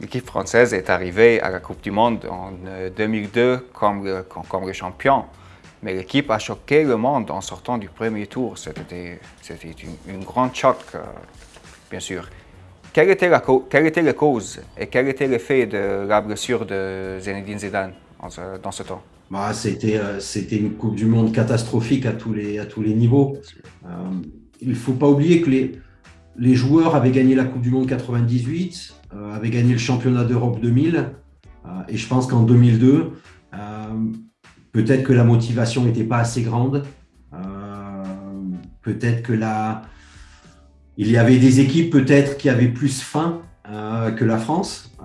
L'équipe française est arrivée à la Coupe du Monde en 2002 euh, comme, comme, le champion. Mais l'équipe a choqué le monde en sortant du premier tour. C'était une, une grande choc, euh, bien sûr. Quelle était, la, quelle était la cause et quel était l'effet de la blessure de Zinedine Zidane dans ce temps? Bah, euh, C'était une Coupe du Monde catastrophique à tous les, à tous les niveaux. il ne faut pas oublier que les, les joueurs avaient gagné la Coupe du Monde 98, euh, avaient gagné le championnat d'Europe 2000, euh, et je pense qu'en 2002, euh, peut-être que la motivation n'était pas assez grande, peut-être que la... il y avait des équipes peut-être qui avaient plus faim que la France,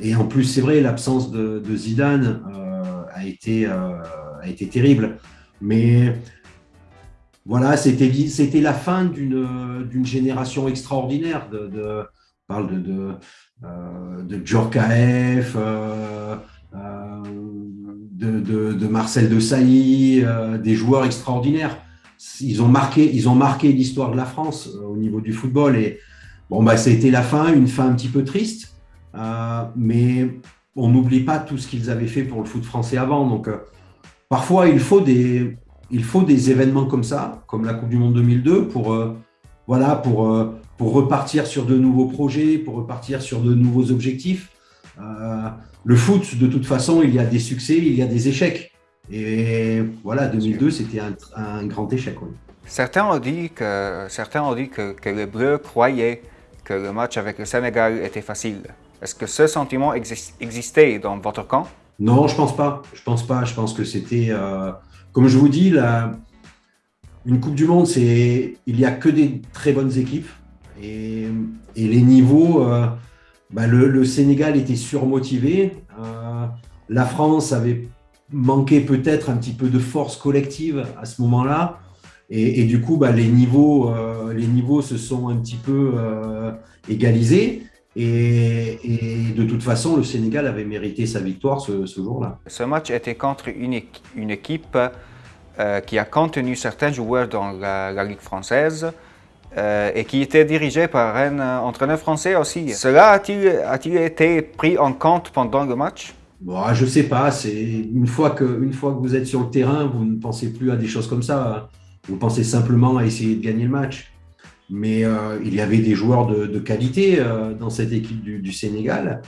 et en plus c'est vrai, l'absence de, Zidane a, été, a été terrible, mais voilà, c'était la fin d'une génération extraordinaire. De, parle de, de, de Djorkaeff, euh, euh, de, Marcel de Sailly, euh, des joueurs extraordinaires. Ils ont marqué, ils ont marqué l'histoire de la France au niveau du football. Et bon, bah, c'était la fin, une fin un petit peu triste, mais on n'oublie pas tout ce qu'ils avaient fait pour le foot français avant. Donc, parfois, il faut des, il faut des événements comme ça, comme la Coupe du Monde 2002, pour, euh, voilà, pour, euh, pour repartir sur de nouveaux projets, pour repartir sur de nouveaux objectifs. Euh, le foot, de toute façon, il y a des succès, il y a des échecs. Et voilà, 2002, c'était un, grand échec. Certains ont dit, que, certains ont dit que, que les Bleus croyaient que le match avec le Sénégal était facile. Est-ce que ce sentiment existait dans votre camp? Non, je pense pas. Je pense pas. Je pense que c'était comme je vous dis, une Coupe du Monde, il n'y a que des très bonnes équipes. Et, les niveaux, euh, bah, le, Sénégal était surmotivé. Euh, la France avait manqué peut-être un petit peu de force collective à ce moment-là. Et, du coup, bah, les, niveaux, euh, les niveaux se sont un petit peu égalisés. Et, de toute façon, le Sénégal avait mérité sa victoire ce, jour-là. Ce match était contre une, équipe qui a contenu certains joueurs dans la, Ligue française euh, et qui était dirigé par un euh, entraîneur français aussi. Cela a-t-il été pris en compte pendant le match? Bon, Je ne sais pas. Une fois, que, une fois que vous êtes sur le terrain, vous ne pensez plus à des choses comme ça. Hein. Vous pensez simplement à essayer de gagner le match mais euh, il y avait des joueurs de, qualité dans cette équipe du, Sénégal.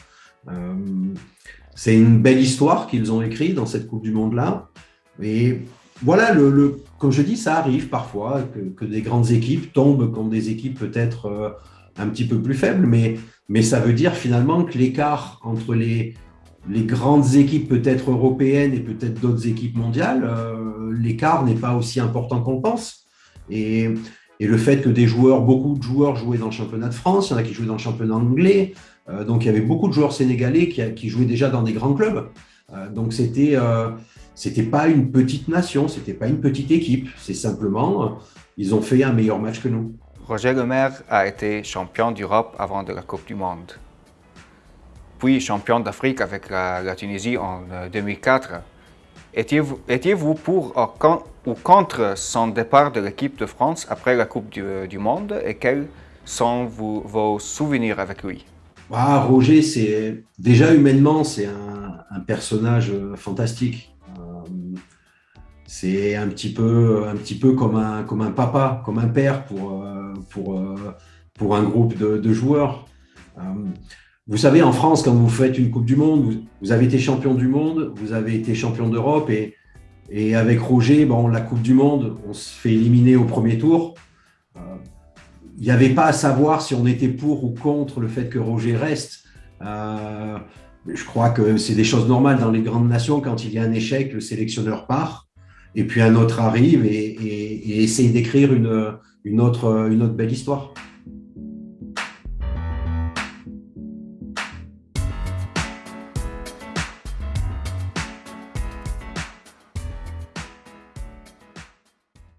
C'est une belle histoire qu'ils ont écrite dans cette Coupe du Monde-là. Et voilà, le, comme je dis, ça arrive parfois que, des grandes équipes tombent contre des équipes peut-être un petit peu plus faibles, mais, mais ça veut dire finalement que l'écart entre les, les grandes équipes peut-être européennes et peut-être d'autres équipes mondiales, l'écart n'est pas aussi important qu'on pense. Et et le fait que des joueurs, beaucoup de joueurs jouaient dans le championnat de France, il y en a qui jouaient dans le championnat anglais, euh, donc il y avait beaucoup de joueurs sénégalais qui, jouaient déjà dans des grands clubs. Euh, donc c'était euh, c'était pas une petite nation, c'était pas une petite équipe, c'est simplement ils ont fait un meilleur match que nous. Roger Lemaire a été champion d'Europe avant de la Coupe du Monde, puis champion d'Afrique avec la, Tunisie en 2004. Étiez-vous pour ou contre son départ de l'équipe de France après la Coupe du, euh, Monde? Et quels sont vos souvenirs avec lui? Ah, Roger, c'est déjà humainement, c'est un, personnage euh, fantastique. Euh, c'est un petit peu, comme, un, papa, comme un père pour, pour, pour un groupe de, joueurs. Vous savez, en France, quand vous faites une Coupe du Monde, vous avez été champion du monde, vous avez été champion d'Europe et avec Roger, bon, la Coupe du Monde, on se fait éliminer au premier tour. Euh, il n'y avait pas à savoir si on était pour ou contre le fait que Roger reste. Euh, je crois que c'est des choses normales dans les grandes nations. Quand il y a un échec, le sélectionneur part et puis un autre arrive et, essaye d'écrire une autre belle histoire.